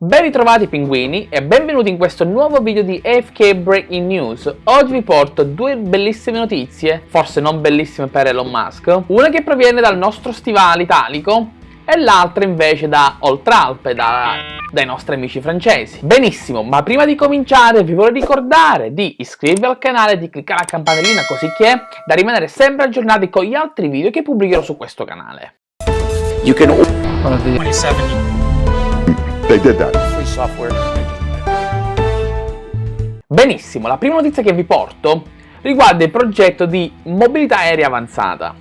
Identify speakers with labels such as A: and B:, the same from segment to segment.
A: Ben ritrovati pinguini e benvenuti in questo nuovo video di AFK Breaking News. Oggi vi porto due bellissime notizie, forse non bellissime per Elon Musk, una che proviene dal nostro stivale italico e l'altra invece da Oltralpe, da, dai nostri amici francesi. Benissimo, ma prima di cominciare vi vorrei ricordare di iscrivervi al canale e di cliccare la campanellina così che da rimanere sempre aggiornati con gli altri video che pubblicherò su questo canale.
B: You can
C: 27
B: they did that.
C: free software.
A: Benissimo, la prima notizia che vi porto riguarda il progetto di mobilità aerea avanzata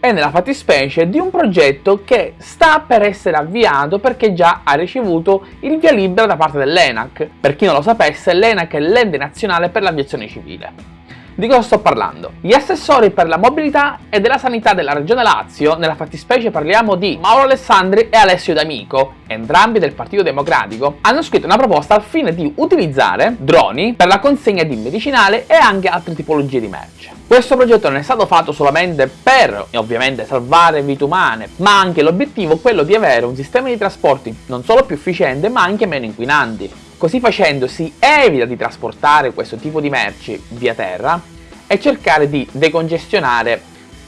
A: e nella fattispecie di un progetto che sta per essere avviato perché già ha ricevuto il via libera da parte dell'ENAC. Per chi non lo sapesse, l'ENAC è l'ente nazionale per l'aviazione civile. Di cosa sto parlando? Gli assessori per la mobilità e della sanità della regione Lazio, nella fattispecie parliamo di Mauro Alessandri e Alessio D'Amico, entrambi del Partito Democratico, hanno scritto una proposta al fine di utilizzare droni per la consegna di medicinale e anche altre tipologie di merce. Questo progetto non è stato fatto solamente per, ovviamente, salvare vite umane, ma anche l'obiettivo è quello di avere un sistema di trasporti non solo più efficiente, ma anche meno inquinanti. Così facendo si evita di trasportare questo tipo di merci via terra e cercare di decongestionare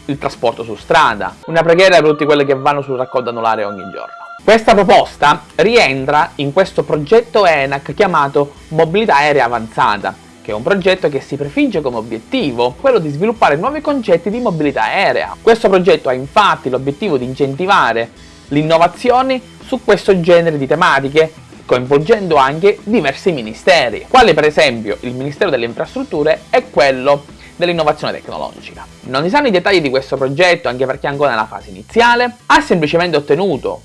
A: il trasporto su strada. Una preghiera per tutti quelli che vanno sul raccolto anulare ogni giorno. Questa proposta rientra in questo progetto ENAC chiamato Mobilità Aerea Avanzata, che è un progetto che si prefigge come obiettivo quello di sviluppare nuovi concetti di mobilità aerea. Questo progetto ha infatti l'obiettivo di incentivare l'innovazione su questo genere di tematiche coinvolgendo anche diversi ministeri, quali per esempio il Ministero delle Infrastrutture e quello dell'innovazione tecnologica. Non si sanno i dettagli di questo progetto anche perché è ancora nella fase iniziale, ha semplicemente ottenuto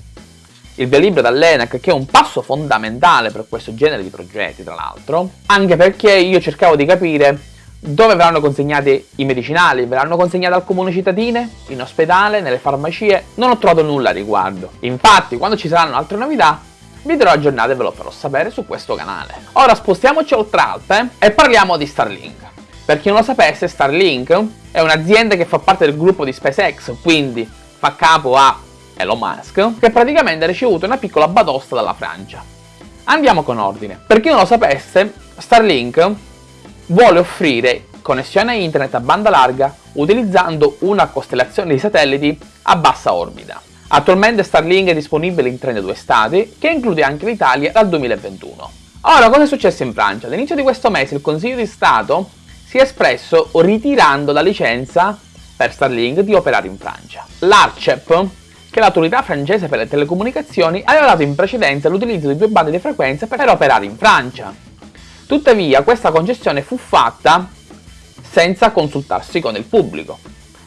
A: il via libera dall'ENAC che è un passo fondamentale per questo genere di progetti tra l'altro, anche perché io cercavo di capire dove verranno consegnati i medicinali, verranno consegnati al comune cittadine, in ospedale, nelle farmacie, non ho trovato nulla a riguardo. Infatti quando ci saranno altre novità vi darò aggiornate ve lo farò sapere su questo canale. Ora spostiamoci oltre Alpe e parliamo di Starlink. Per chi non lo sapesse, Starlink è un'azienda che fa parte del gruppo di SpaceX, quindi fa capo a Elon Musk, che praticamente ha ricevuto una piccola batosta dalla Francia. Andiamo con ordine. Per chi non lo sapesse, Starlink vuole offrire connessione a internet a banda larga utilizzando una costellazione di satelliti a bassa orbita. Attualmente Starlink è disponibile in 32 stati, che include anche l'Italia dal 2021. Ora, cosa è successo in Francia? All'inizio di questo mese il Consiglio di Stato si è espresso ritirando la licenza per Starlink di operare in Francia. L'ARCEP, che è l'autorità francese per le telecomunicazioni, aveva dato in precedenza l'utilizzo di due bande di frequenza per operare in Francia. Tuttavia questa concessione fu fatta senza consultarsi con il pubblico.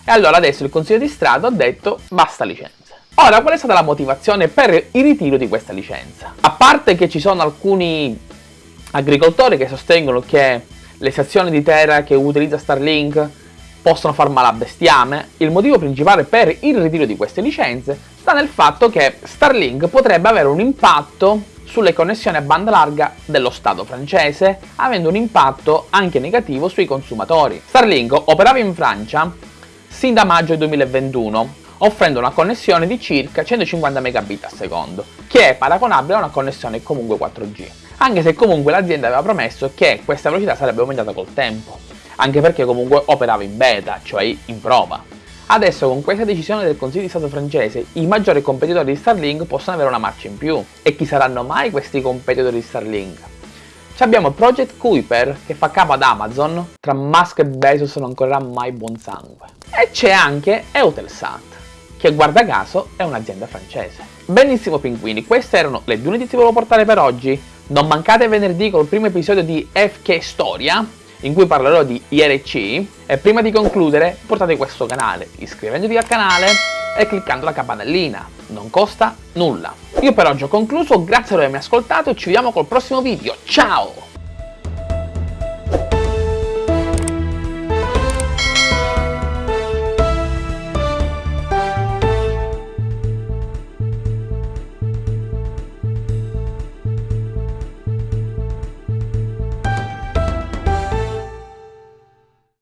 A: E allora adesso il Consiglio di Stato ha detto basta licenza. Ora, qual è stata la motivazione per il ritiro di questa licenza? A parte che ci sono alcuni agricoltori che sostengono che le sezioni di terra che utilizza Starlink possono far male a bestiame, il motivo principale per il ritiro di queste licenze sta nel fatto che Starlink potrebbe avere un impatto sulle connessioni a banda larga dello Stato francese, avendo un impatto anche negativo sui consumatori. Starlink operava in Francia sin da maggio 2021 offrendo una connessione di circa 150 megabit al secondo, che è paragonabile a una connessione comunque 4G, anche se comunque l'azienda aveva promesso che questa velocità sarebbe aumentata col tempo, anche perché comunque operava in beta, cioè in prova. Adesso con questa decisione del Consiglio di Stato francese i maggiori competitori di Starlink possono avere una marcia in più. E chi saranno mai questi competitori di Starlink? Ci abbiamo Project Kuiper che fa capo ad Amazon, tra Musk e Bezos non correrà mai buon sangue. E c'è anche Eutelsat che guarda caso è un'azienda francese. Benissimo pinguini, queste erano le due notizie che volevo portare per oggi. Non mancate venerdì col primo episodio di FK Storia, in cui parlerò di IRC, e prima di concludere portate questo canale iscrivendovi al canale e cliccando la campanellina, non costa nulla. Io per oggi ho concluso, grazie per avermi ascoltato e ci vediamo col prossimo video, ciao!